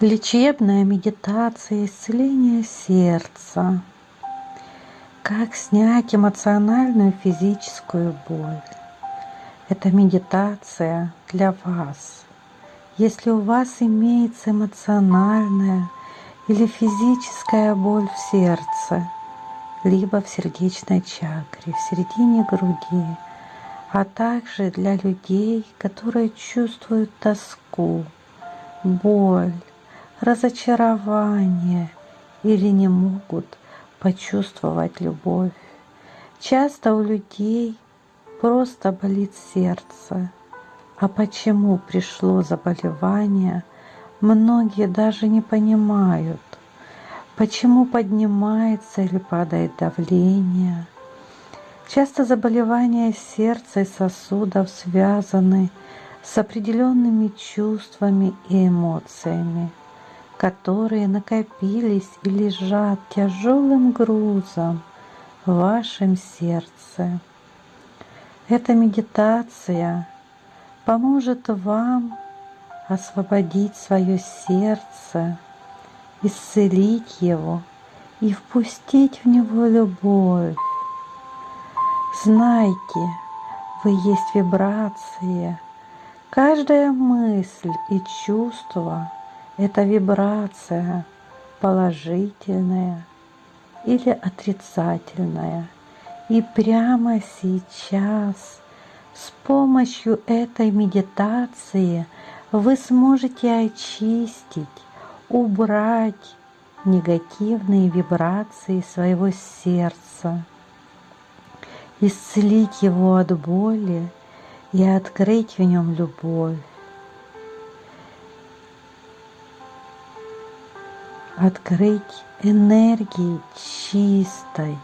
Лечебная медитация исцеления сердца. Как снять эмоциональную и физическую боль. Это медитация для вас. Если у вас имеется эмоциональная или физическая боль в сердце, либо в сердечной чакре, в середине груди, а также для людей, которые чувствуют тоску, боль, разочарование или не могут почувствовать любовь. Часто у людей просто болит сердце. А почему пришло заболевание, многие даже не понимают. Почему поднимается или падает давление. Часто заболевания сердца и сосудов связаны с определенными чувствами и эмоциями которые накопились и лежат тяжелым грузом в вашем сердце. Эта медитация поможет вам освободить свое сердце, исцелить его и впустить в него любовь. Знайте, вы есть вибрация. Каждая мысль и чувство – это вибрация положительная или отрицательная. И прямо сейчас с помощью этой медитации вы сможете очистить, убрать негативные вибрации своего сердца, исцелить его от боли и открыть в нем любовь. Открыть энергии чистой,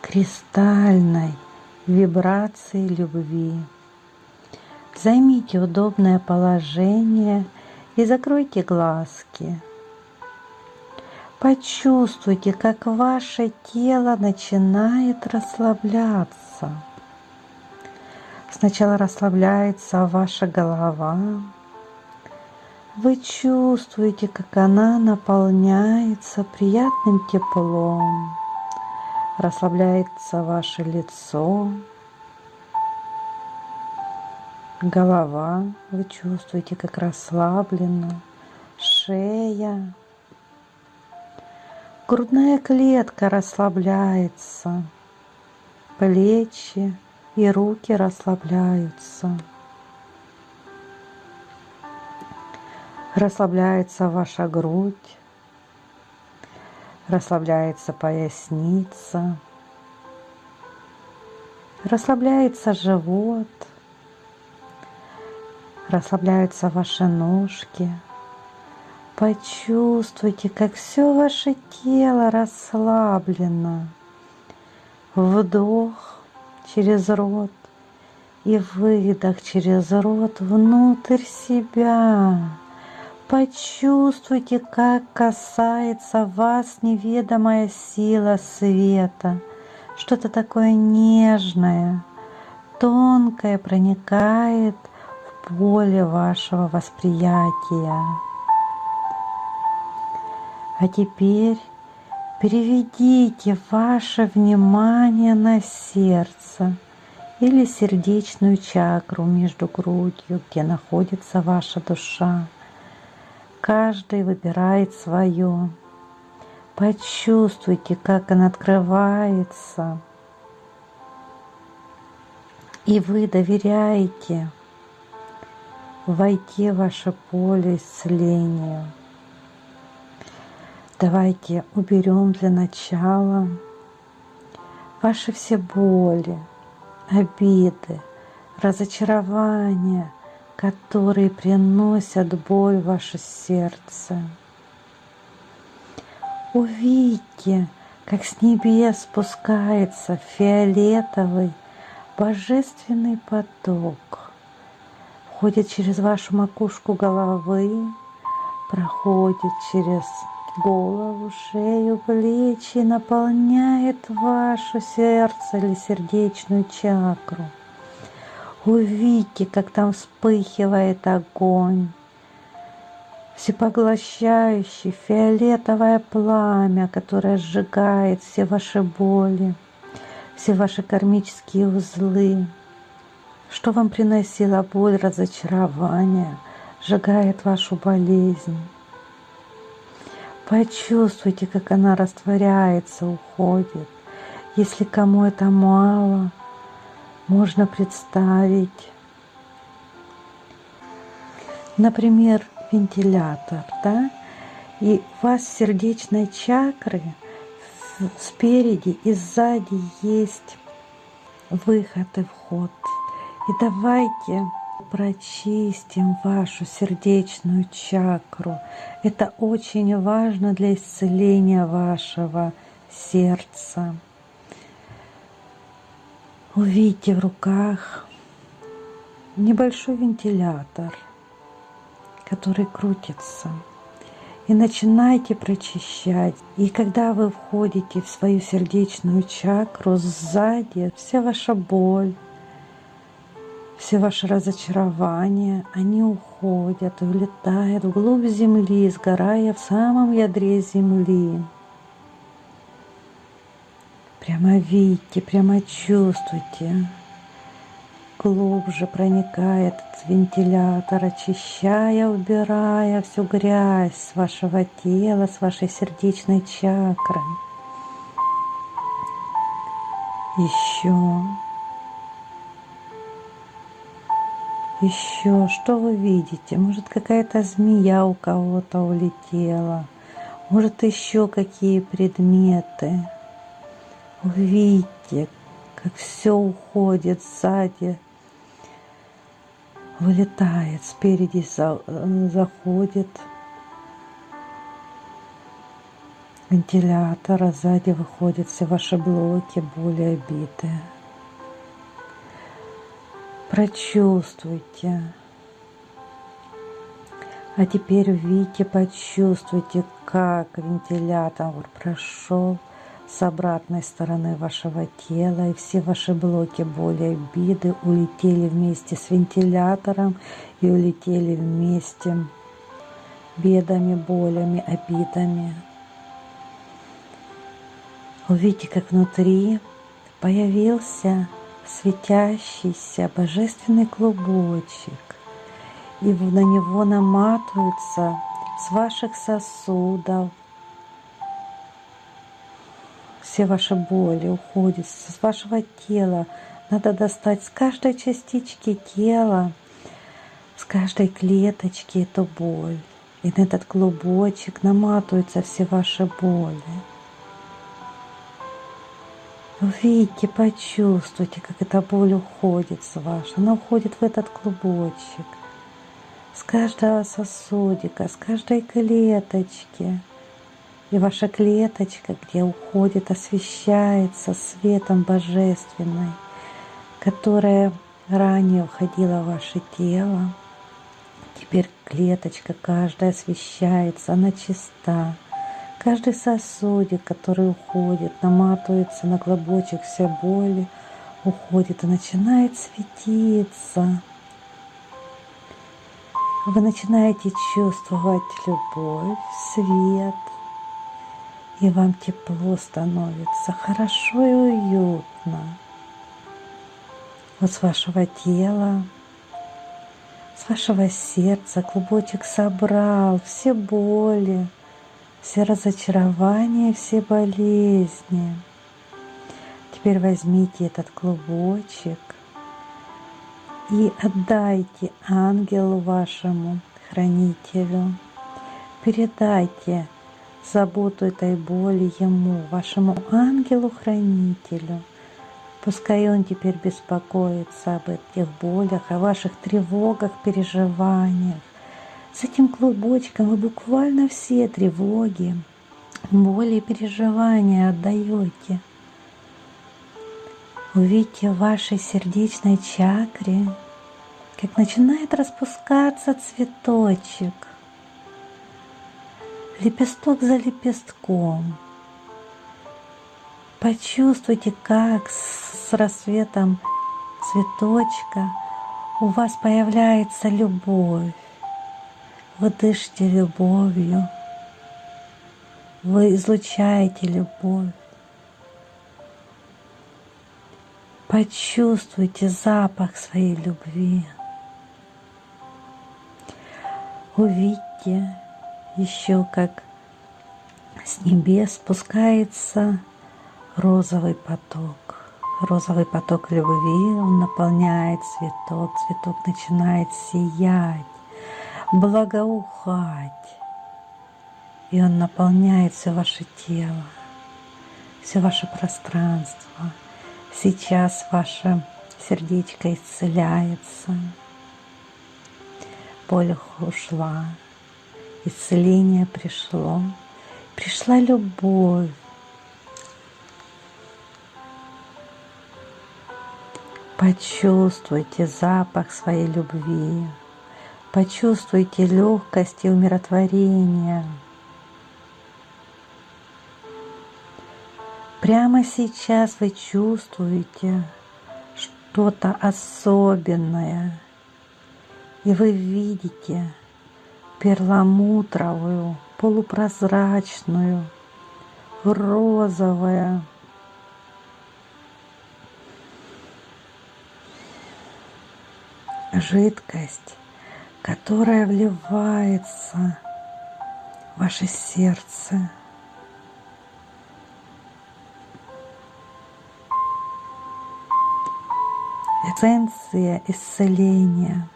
кристальной вибрации любви. Займите удобное положение и закройте глазки. Почувствуйте, как ваше тело начинает расслабляться. Сначала расслабляется ваша голова, вы чувствуете, как она наполняется приятным теплом, расслабляется ваше лицо, голова, вы чувствуете, как расслаблена, шея, грудная клетка расслабляется, плечи и руки расслабляются. Расслабляется ваша грудь, расслабляется поясница, расслабляется живот, расслабляются ваши ножки. Почувствуйте, как все ваше тело расслаблено. Вдох через рот и выдох через рот внутрь себя. Почувствуйте, как касается вас неведомая сила света, что-то такое нежное, тонкое проникает в поле вашего восприятия. А теперь переведите ваше внимание на сердце или сердечную чакру между грудью, где находится ваша душа. Каждый выбирает свое. Почувствуйте, как она открывается. И вы доверяете войти в ваше поле исцеления. Давайте уберем для начала ваши все боли, обиды, разочарования – которые приносят боль в ваше сердце. Увидьте, как с небес спускается фиолетовый божественный поток, входит через вашу макушку головы, проходит через голову, шею, плечи, наполняет ваше сердце или сердечную чакру – Увидите, как там вспыхивает огонь. всепоглощающее фиолетовое пламя, которое сжигает все ваши боли, все ваши кармические узлы. Что вам приносила боль, разочарование, сжигает вашу болезнь. Почувствуйте, как она растворяется, уходит. Если кому это мало, можно представить, например, вентилятор, да, и у вас сердечной чакры спереди и сзади есть выход и вход. И давайте прочистим вашу сердечную чакру. Это очень важно для исцеления вашего сердца. Увидите в руках небольшой вентилятор, который крутится. И начинайте прочищать. И когда вы входите в свою сердечную чакру, сзади вся ваша боль, все ваши разочарования, они уходят, улетают вглубь земли, сгорая в самом ядре земли. Прямо видите, прямо чувствуйте. Глубже проникает этот вентилятор, очищая, убирая всю грязь с вашего тела, с вашей сердечной чакры. Еще. Еще, что вы видите? Может, какая-то змея у кого-то улетела. Может, еще какие предметы. Увидите, как все уходит сзади, вылетает, спереди заходит вентилятор, а сзади выходят все ваши блоки, более обиты. Прочувствуйте. А теперь увидите, почувствуйте, как вентилятор прошел с обратной стороны вашего тела, и все ваши блоки боли, обиды улетели вместе с вентилятором и улетели вместе бедами, болями, обидами. Увидите, как внутри появился светящийся божественный клубочек, и на него наматываются с ваших сосудов, все ваши боли уходят с вашего тела. Надо достать с каждой частички тела, с каждой клеточки эту боль. И на этот клубочек наматываются все ваши боли. Увидите, почувствуйте, как эта боль уходит с вашей. Она уходит в этот клубочек. С каждого сосудика, с каждой клеточки. И ваша клеточка, где уходит, освещается светом божественной, которая ранее входила в ваше тело. Теперь клеточка каждая освещается, она чиста. Каждый сосудик, который уходит, наматывается на клобочек все боли, уходит и начинает светиться. Вы начинаете чувствовать любовь, свет – и вам тепло становится, хорошо и уютно. Вот с вашего тела, с вашего сердца клубочек собрал все боли, все разочарования, все болезни. Теперь возьмите этот клубочек и отдайте ангелу вашему, хранителю. Передайте заботу этой боли Ему, вашему ангелу-хранителю. Пускай Он теперь беспокоится об этих болях, о ваших тревогах, переживаниях. С этим клубочком вы буквально все тревоги, боли и переживания отдаете. Увидите в вашей сердечной чакре, как начинает распускаться цветочек – лепесток за лепестком. Почувствуйте, как с рассветом цветочка у вас появляется любовь. Вы дышите любовью. Вы излучаете любовь. Почувствуйте запах своей любви. Увидьте еще, как с небес спускается розовый поток. Розовый поток любви, он наполняет цветок, цветок начинает сиять, благоухать. И он наполняет все ваше тело, все ваше пространство. Сейчас ваше сердечко исцеляется, боль ушла, исцеление пришло, пришла любовь. Почувствуйте запах своей любви, почувствуйте легкость и умиротворение. Прямо сейчас вы чувствуете что-то особенное, и вы видите перламутровую, полупрозрачную, розовую жидкость, которая вливается в ваше сердце. эссенция исцеления.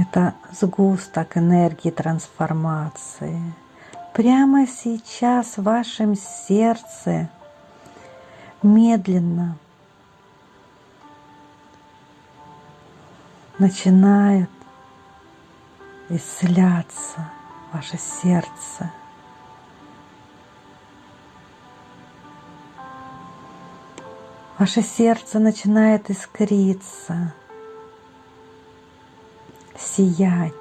Это сгусток энергии трансформации. Прямо сейчас в вашем сердце медленно начинает исцеляться ваше сердце. Ваше сердце начинает искриться, сиять.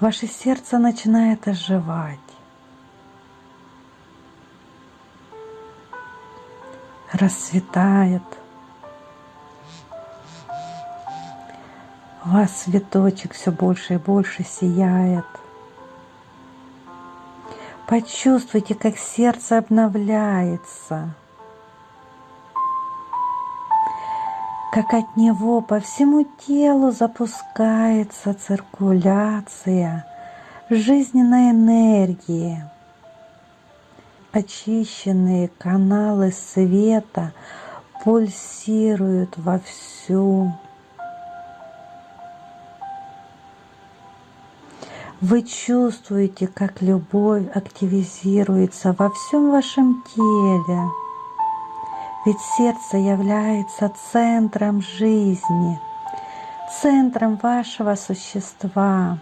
Ваше сердце начинает оживать. Расцветает – У вас цветочек все больше и больше сияет. Почувствуйте, как сердце обновляется, как от него по всему телу запускается циркуляция жизненной энергии. Очищенные каналы света пульсируют вовсю. Вы чувствуете, как любовь активизируется во всем вашем теле. Ведь сердце является центром жизни, центром вашего существа.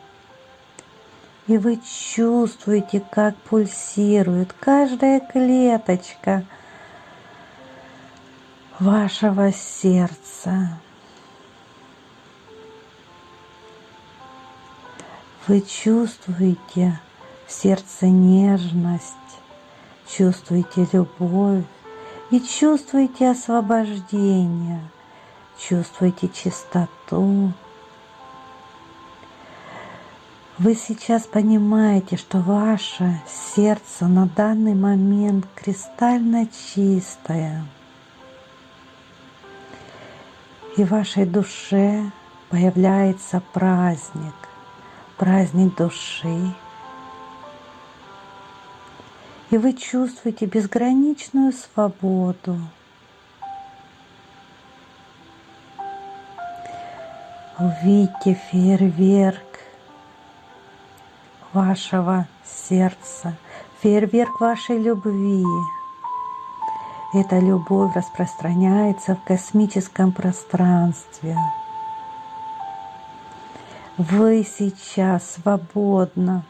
И вы чувствуете, как пульсирует каждая клеточка вашего сердца. Вы чувствуете в сердце нежность, чувствуете любовь и чувствуете освобождение, чувствуете чистоту. Вы сейчас понимаете, что ваше сердце на данный момент кристально чистое. И в вашей душе появляется праздник – праздник души. И вы чувствуете безграничную свободу. Увидьте фейерверк вашего сердца, фейерверк вашей любви. Эта любовь распространяется в космическом пространстве. Вы сейчас свободно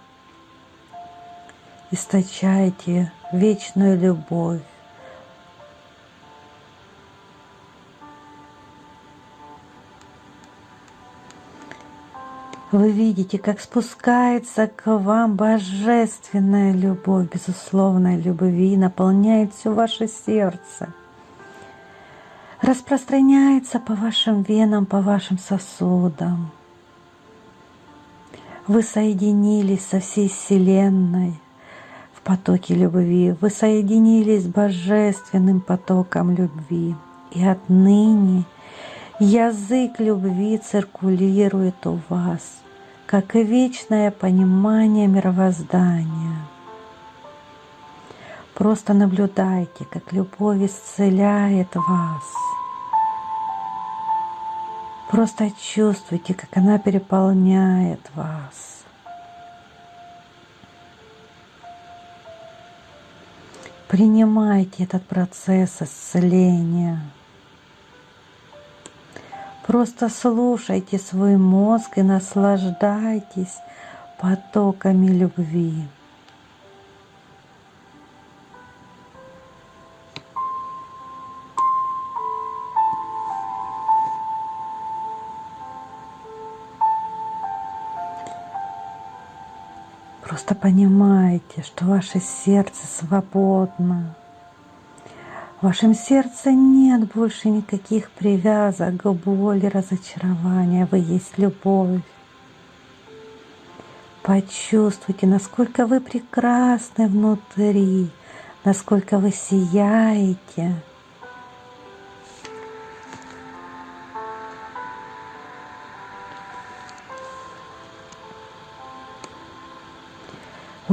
источаете вечную любовь. Вы видите, как спускается к вам божественная любовь, безусловная любви, наполняет все ваше сердце, распространяется по вашим венам, по вашим сосудам. Вы соединились со всей Вселенной в потоке любви, вы соединились с божественным потоком любви, и отныне язык любви циркулирует у вас – как и вечное понимание мировоздания. Просто наблюдайте, как любовь исцеляет вас. Просто чувствуйте, как она переполняет вас. Принимайте этот процесс исцеления. Просто слушайте свой мозг и наслаждайтесь потоками любви. Просто понимайте, что ваше сердце свободно. В вашем сердце нет больше никаких привязок к боли, разочарования. Вы есть любовь. Почувствуйте, насколько вы прекрасны внутри, насколько вы сияете.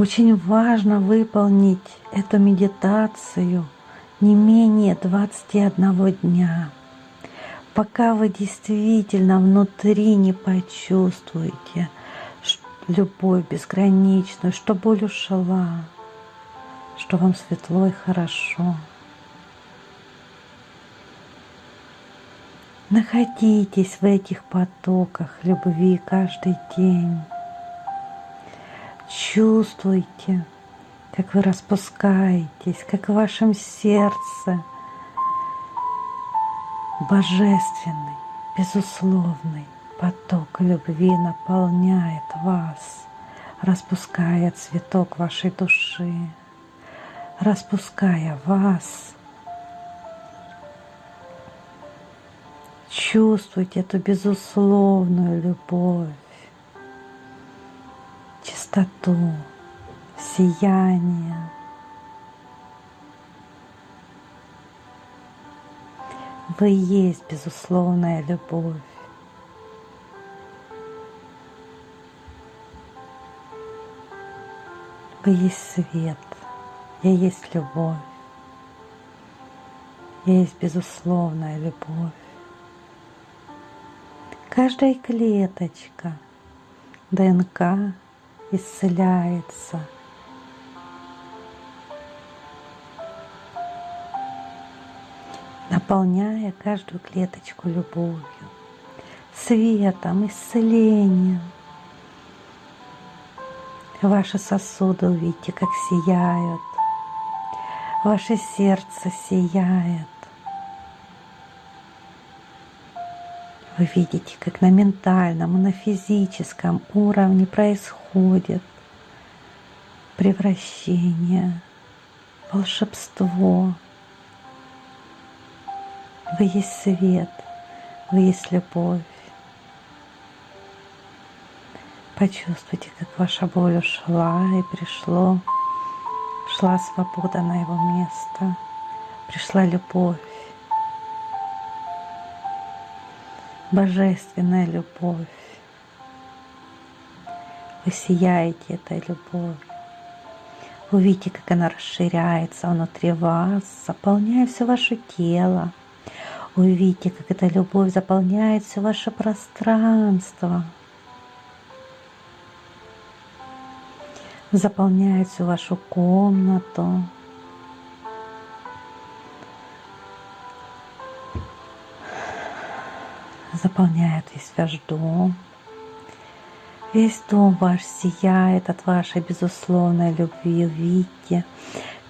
Очень важно выполнить эту медитацию – не менее 21 дня, пока вы действительно внутри не почувствуете любовь безграничную, что боль ушла, что вам светло и хорошо. Находитесь в этих потоках любви каждый день. Чувствуйте, как вы распускаетесь, как в вашем сердце божественный, безусловный поток любви наполняет вас, распуская цветок вашей души, распуская вас. Чувствуйте эту безусловную любовь, чистоту, сияние. Вы есть безусловная любовь. Вы есть свет, я есть любовь, я есть безусловная любовь. Каждая клеточка ДНК исцеляется – наполняя каждую клеточку любовью, светом, исцелением. Ваши сосуды увидите, как сияют. Ваше сердце сияет. Вы видите, как на ментальном и на физическом уровне происходит превращение, волшебство, вы есть свет, вы есть любовь. Почувствуйте, как ваша боль ушла и пришло, шла свобода на его место, пришла любовь, божественная любовь. Вы сияете этой любовью. Увидите, как она расширяется внутри вас, заполняя все ваше тело, Увидите, как эта любовь заполняет все ваше пространство, заполняет всю вашу комнату. Заполняет весь ваш дом. Весь дом ваш сияет от вашей безусловной любви. Увидите,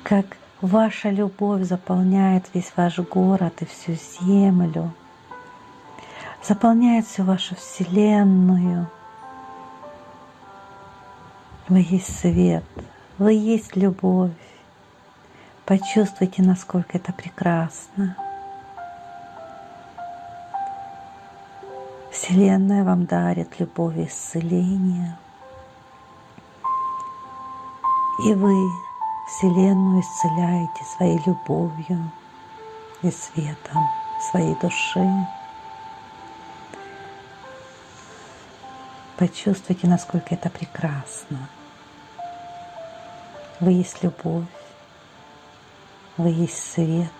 как Ваша любовь заполняет весь ваш город и всю землю, заполняет всю вашу вселенную. Вы есть свет, вы есть любовь. Почувствуйте, насколько это прекрасно. Вселенная вам дарит любовь и исцеление. И вы Вселенную исцеляете своей любовью и светом своей души. Почувствуйте, насколько это прекрасно. Вы есть любовь, вы есть свет.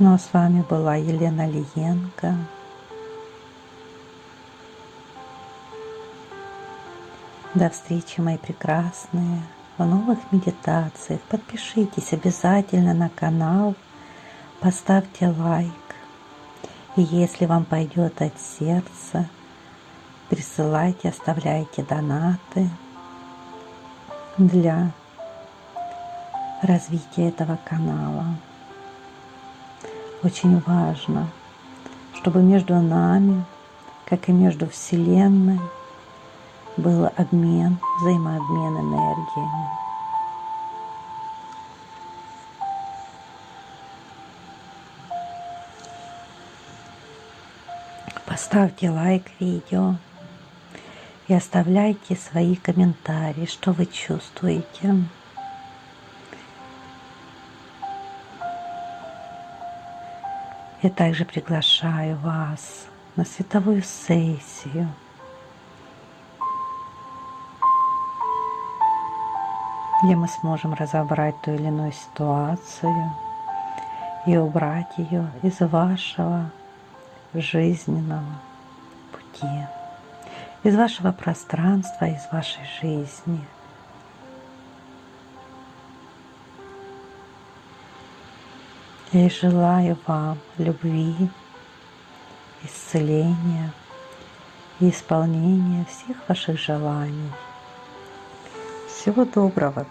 Ну а с вами была Елена Лиенко. До встречи, мои прекрасные, в новых медитациях. Подпишитесь обязательно на канал, поставьте лайк. И если вам пойдет от сердца, присылайте, оставляйте донаты для развития этого канала. Очень важно, чтобы между нами, как и между Вселенной, был обмен, взаимообмен энергиями. Поставьте лайк видео и оставляйте свои комментарии, что вы чувствуете. Я также приглашаю вас на световую сессию – где мы сможем разобрать ту или иную ситуацию и убрать ее из вашего жизненного пути, из вашего пространства, из вашей жизни. Я желаю вам любви, исцеления и исполнения всех ваших желаний. Всего доброго!